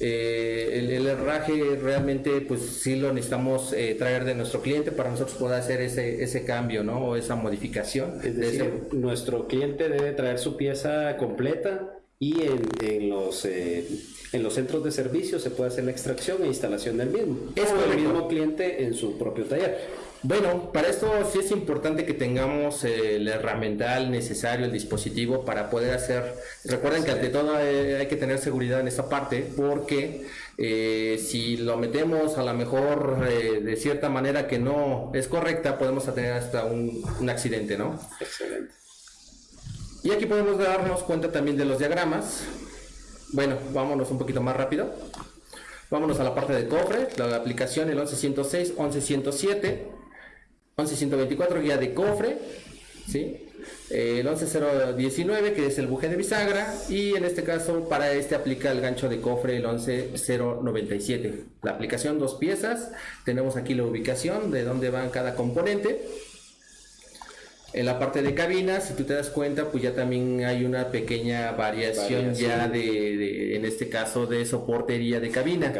Eh, el, herraje realmente pues sí lo necesitamos eh, traer de nuestro cliente para nosotros poder hacer ese, ese cambio, ¿no? O esa modificación. Es decir, nuestro cliente debe traer su pieza completa y en, los, eh, en los centros de servicio se puede hacer la extracción e instalación del mismo. Es el mismo cliente en su propio taller. Bueno, para esto sí es importante que tengamos el herramental necesario, el dispositivo para poder hacer. Recuerden que ante todo eh, hay que tener seguridad en esta parte porque eh, si lo metemos a lo mejor de cierta manera que no es correcta, podemos tener hasta un, un accidente, ¿no? Excelente. Y aquí podemos darnos cuenta también de los diagramas. Bueno, vámonos un poquito más rápido. Vámonos a la parte de cofre, la aplicación el 11106, 11107, 11124 guía de cofre, ¿sí? el 11019 que es el buje de bisagra y en este caso para este aplica el gancho de cofre el 11097. La aplicación dos piezas, tenemos aquí la ubicación de dónde van cada componente en la parte de cabina, si tú te das cuenta, pues ya también hay una pequeña variación, ya de, en este caso, de soportería de cabina.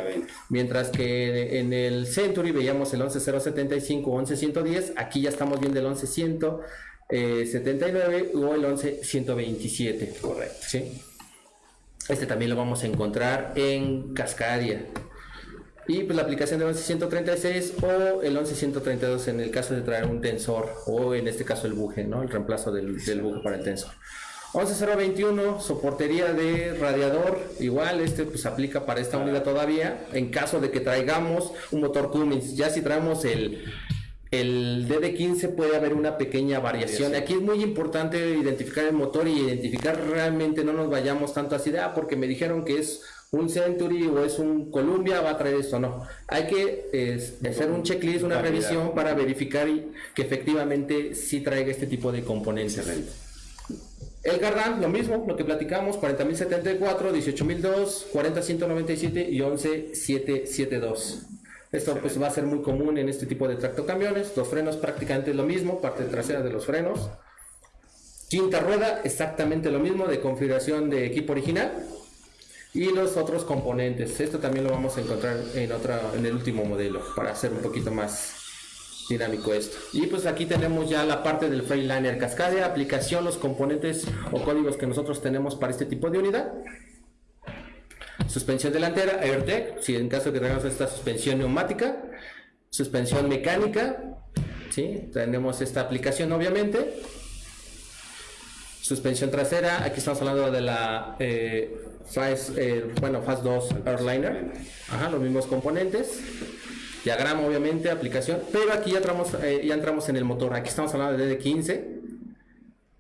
Mientras que en el Century veíamos el 11075 o 11110, aquí ya estamos viendo el 11179 o el 11127. Correcto. ¿sí? Este también lo vamos a encontrar en Cascadia. Y pues la aplicación del 11136 o el 11132 en el caso de traer un tensor o en este caso el buje, ¿no? El reemplazo del, del buje para el tensor. 11021, soportería de radiador, igual este pues aplica para esta unidad todavía, en caso de que traigamos un motor Cummins, ya si traemos el, el DD15 puede haber una pequeña variación. Aquí es muy importante identificar el motor y identificar realmente no nos vayamos tanto así de, ah, porque me dijeron que es un Century o es un Columbia va a traer esto, no. Hay que hacer un checklist, una revisión para verificar que efectivamente sí traiga este tipo de componentes. El Gardan, lo mismo, lo que platicamos, 40.074, 18.002, 40.197 y 11.772. Esto pues va a ser muy común en este tipo de tractocamiones. Los frenos prácticamente lo mismo, parte trasera de los frenos. Quinta rueda, exactamente lo mismo de configuración de equipo original. Y los otros componentes. Esto también lo vamos a encontrar en, otra, en el último modelo para hacer un poquito más dinámico esto. Y pues aquí tenemos ya la parte del Freightliner Cascade, aplicación, los componentes o códigos que nosotros tenemos para este tipo de unidad. Suspensión delantera, AirTech, si en caso que tengamos esta suspensión neumática, suspensión mecánica, ¿sí? tenemos esta aplicación obviamente. Suspensión trasera, aquí estamos hablando de la eh, Fast, eh, bueno, Fast 2 Airliner, Ajá, los mismos componentes. Diagrama obviamente, aplicación, pero aquí ya entramos, eh, en el motor, aquí estamos hablando de DD15,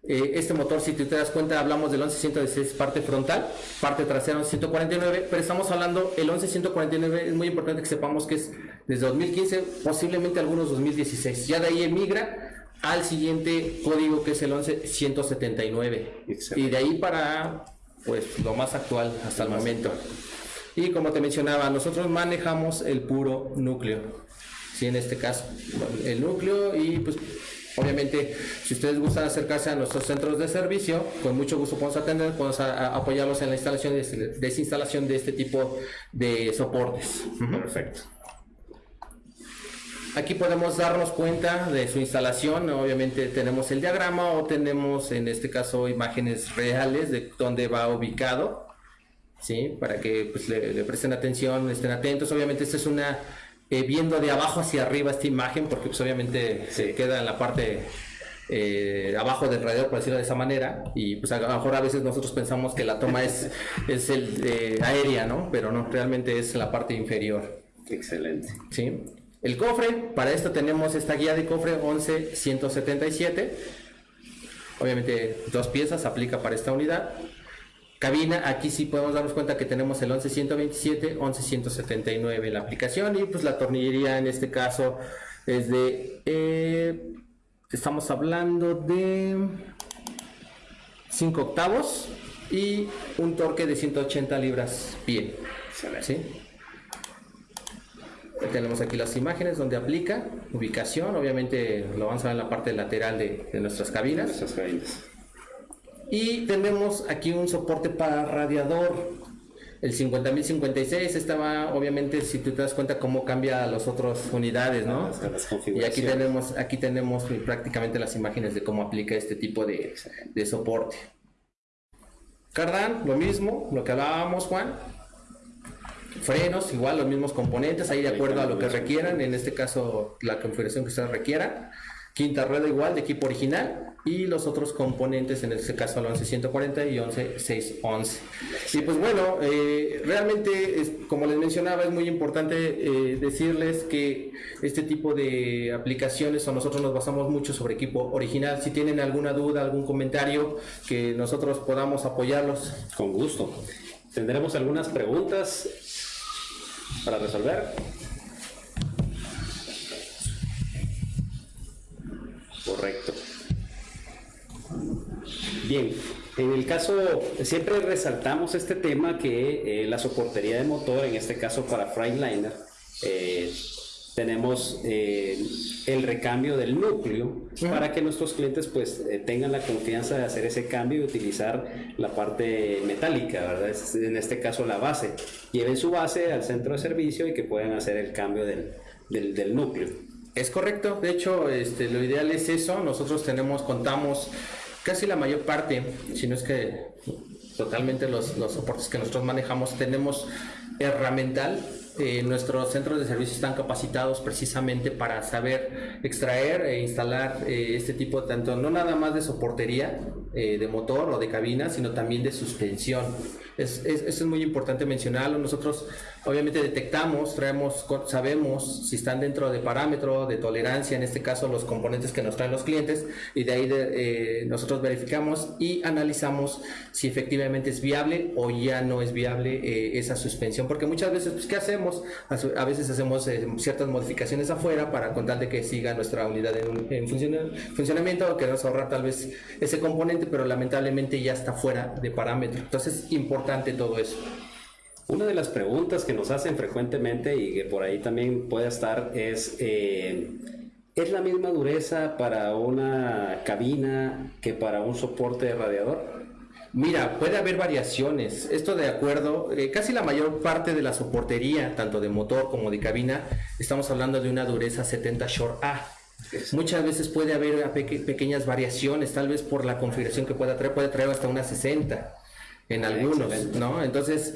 eh, este motor, si te das cuenta, hablamos del 1116 parte frontal, parte trasera 1149, pero estamos hablando, el 1149 es muy importante que sepamos que es desde 2015, posiblemente algunos 2016. Ya de ahí emigra al siguiente código que es el 11179. Y de ahí para, pues, lo más actual hasta el momento. Y como te mencionaba, nosotros manejamos el puro núcleo. Sí, en este caso, el núcleo y pues Obviamente, si ustedes gustan acercarse a nuestros centros de servicio, con mucho gusto podemos atender, podemos apoyarlos en la instalación y desinstalación de este tipo de soportes. Perfecto. Aquí podemos darnos cuenta de su instalación, obviamente tenemos el diagrama o tenemos en este caso imágenes reales de dónde va ubicado, ¿sí? para que pues, le, le presten atención, estén atentos. Obviamente esta es una eh, viendo de abajo hacia arriba esta imagen, porque pues obviamente se queda en la parte eh, abajo del radiador, por decirlo de esa manera, y pues a lo mejor a veces nosotros pensamos que la toma es, es el, eh, aérea, ¿no? Pero no, realmente es la parte inferior. Excelente. Sí. El cofre, para esto tenemos esta guía de cofre 11177. Obviamente dos piezas, aplica para esta unidad. Cabina, aquí sí podemos darnos cuenta que tenemos el 11127, 11179 en la aplicación y pues la tornillería en este caso es de, eh, estamos hablando de 5 octavos y un torque de 180 libras pie. ¿sí? Tenemos aquí las imágenes donde aplica, ubicación, obviamente lo vamos a ver en la parte lateral de, de nuestras cabinas. Nuestras cabinas. Y tenemos aquí un soporte para radiador. El 50.056 estaba, obviamente, si tú te das cuenta cómo cambia las otras unidades, ¿no? y aquí tenemos, aquí tenemos prácticamente las imágenes de cómo aplica este tipo de, de soporte. Cardan, lo mismo, lo que hablábamos, Juan. Frenos, igual los mismos componentes, ahí de acuerdo a lo que requieran, en este caso la configuración que ustedes requieran. Quinta rueda igual de equipo original y los otros componentes, en este caso el 11140 y 11611. Y pues bueno, eh, realmente, es, como les mencionaba, es muy importante eh, decirles que este tipo de aplicaciones o nosotros nos basamos mucho sobre equipo original. Si tienen alguna duda, algún comentario, que nosotros podamos apoyarlos. Con gusto. Tendremos algunas preguntas para resolver. Correcto. Bien, en el caso, siempre resaltamos este tema que eh, la soportería de motor, en este caso para Freightliner, eh, tenemos eh, el recambio del núcleo para que nuestros clientes pues tengan la confianza de hacer ese cambio y utilizar la parte metálica, ¿verdad? en este caso la base. Lleven su base al centro de servicio y que puedan hacer el cambio del, del, núcleo. Es correcto, de hecho este, lo ideal es eso, nosotros tenemos, contamos casi la mayor parte, si no es que totalmente los, los soportes que nosotros manejamos, tenemos herramental eh, nuestros centros de servicio están capacitados precisamente para saber extraer e instalar eh, este tipo, tanto no nada más de soportería eh, de motor o de cabina, sino también de suspensión. Es, es, eso es muy importante mencionarlo. Nosotros obviamente detectamos, traemos, sabemos si están dentro de parámetro de tolerancia, en este caso los componentes que nos traen los clientes, y de ahí de, nosotros verificamos y analizamos si efectivamente es viable o ya no es viable esa suspensión, porque muchas veces, pues, ¿qué hacemos? A veces hacemos eh, ciertas modificaciones afuera para con tal de que siga nuestra unidad en, en funciona- funcionamiento o queremos ahorrar tal vez ese componente, pero lamentablemente ya está fuera de parámetro. Entonces es importante todo eso. Una de las preguntas que nos hacen frecuentemente y que por ahí también puede estar es, eh, ¿es la misma dureza para una cabina que para un soporte de radiador? Mira, puede haber variaciones. Esto de acuerdo, eh, casi la mayor parte de la soportería, tanto de motor como de cabina, estamos hablando de una dureza 70 Short A. Muchas veces puede haber peque- pequeñas variaciones, tal vez por la configuración que pueda traer, puede traer hasta una 60 en algunos, Excelente. ¿no? Entonces,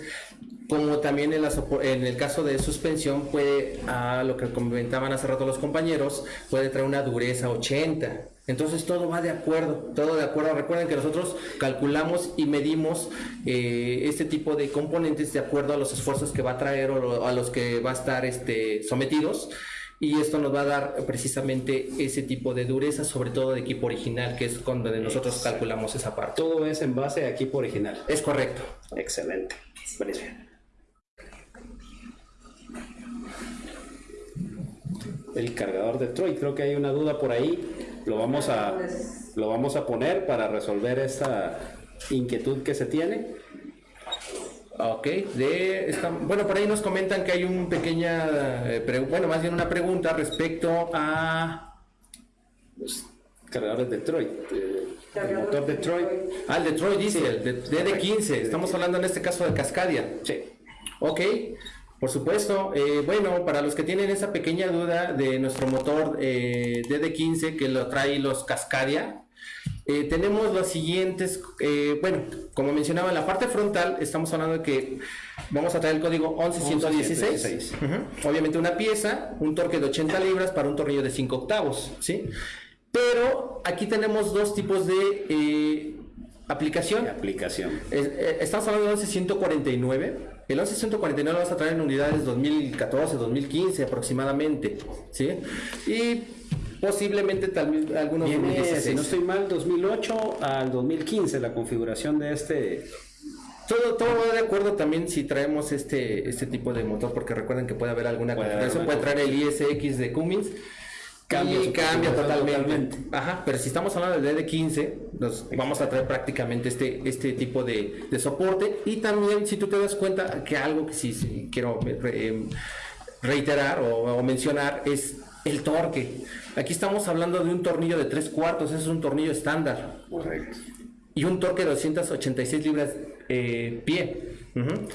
como también en, la en el caso de suspensión, puede, a lo que comentaban hace rato los compañeros, puede traer una dureza 80. Entonces todo va de acuerdo, todo de acuerdo. Recuerden que nosotros calculamos y medimos eh, este tipo de componentes de acuerdo a los esfuerzos que va a traer o lo- a los que va a estar este, sometidos. Y esto nos va a dar precisamente ese tipo de dureza, sobre todo de equipo original, que es con donde nosotros calculamos esa parte. Todo es en base a equipo original. Es correcto. Excelente. Buenísimo. El cargador de Troy, creo que hay una duda por ahí. Lo vamos a, lo vamos a poner para resolver esta inquietud que se tiene. Ok, de esta- bueno, por ahí nos comentan que hay un pequeña, eh, pre- bueno, más bien una pregunta respecto a Cargadores de Troy. eh, el motor de Troy. al Detroit Diesel, de, DD15, estamos hablando en este caso de Cascadia. Sí. Ok, por supuesto. Eh, bueno, para los que tienen esa pequeña duda de nuestro motor eh, DD15 que lo trae los Cascadia, eh, tenemos los siguientes, eh, bueno, como mencionaba en la parte frontal, estamos hablando de que vamos a traer el código 11116. 11116. Ujú. Obviamente una pieza, un torque de 80 libras para un tornillo de 5 octavos, ¿sí? Pero aquí tenemos dos tipos de eh, aplicación. Aplicación. Es- eh, Estamos hablando del 11149. El 11149 lo vas a traer en unidades 2014, 2015 aproximadamente, ¿sí? Y posiblemente tal vez algunos Viene, 2016. si no estoy mal, 2008 al 2015 la configuración de este. Todo, todo va de acuerdo también si traemos este, este tipo de motor, porque recuerden que puede haber alguna Puede configuración, puede traer el ISX de Cummins. Cambia y cambia totalmente. totalmente. Ajá, pero si estamos hablando del DD15, nos vamos a traer prácticamente este, este tipo de, de soporte. Y también, si tú te das cuenta, que algo que sí, sí quiero eh, reiterar o, o mencionar es el torque. Aquí estamos hablando de un tornillo de 3 cuartos, es un tornillo estándar. Correcto. Y un torque de 286 libras eh, pie.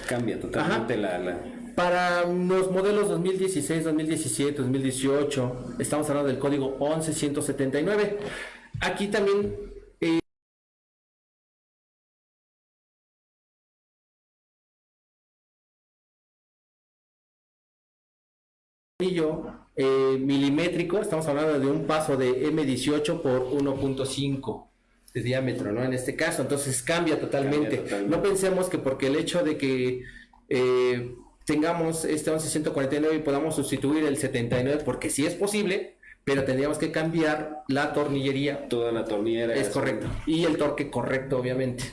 Cambia totalmente la, la- Para los modelos 2016, 2017, 2018, estamos hablando del código 11179. Aquí también tornillo, eh, milimétrico, estamos hablando de un paso de M18 por 1.5 de diámetro, ¿no? En este caso, entonces cambia totalmente. Cambia totalmente. No pensemos que porque el hecho de que eh, tengamos este 11149 y podamos sustituir el 79, porque sí es posible, pero tendríamos que cambiar la tornillería. toda la tornillera. Es correcto. Y el torque correcto, obviamente.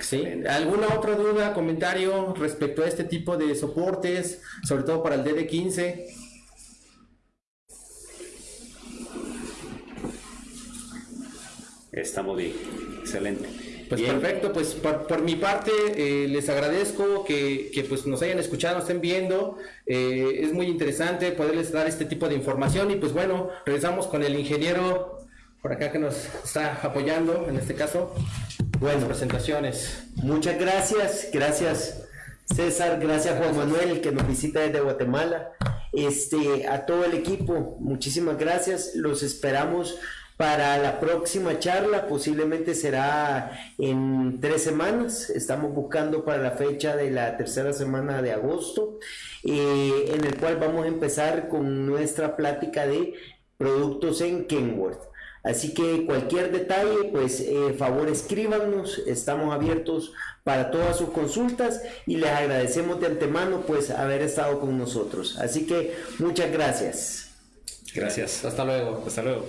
¿Sí? ¿Alguna otra duda, comentario respecto a este tipo de soportes, sobre todo para el DD15? Estamos bien. Excelente. Pues Bien. perfecto, pues por, por mi parte eh, les agradezco que, que, pues nos hayan escuchado, nos estén viendo. Eh, es muy interesante poderles dar este tipo de información y pues bueno, regresamos con el ingeniero por acá que nos está apoyando en este caso. Buenas presentaciones. Muchas gracias, gracias César, gracias Juan Manuel que nos visita desde Guatemala. Este, a todo el equipo, muchísimas gracias. Los esperamos para la próxima charla, posiblemente será en tres semanas. Estamos buscando para la fecha de la tercera semana de agosto, eh, en el cual vamos a empezar con nuestra plática de productos en Kenworth. Así que cualquier detalle, pues eh, favor escríbanos, estamos abiertos para todas sus consultas y les agradecemos de antemano pues haber estado con nosotros. Así que muchas gracias. Gracias. Hasta luego. Hasta luego.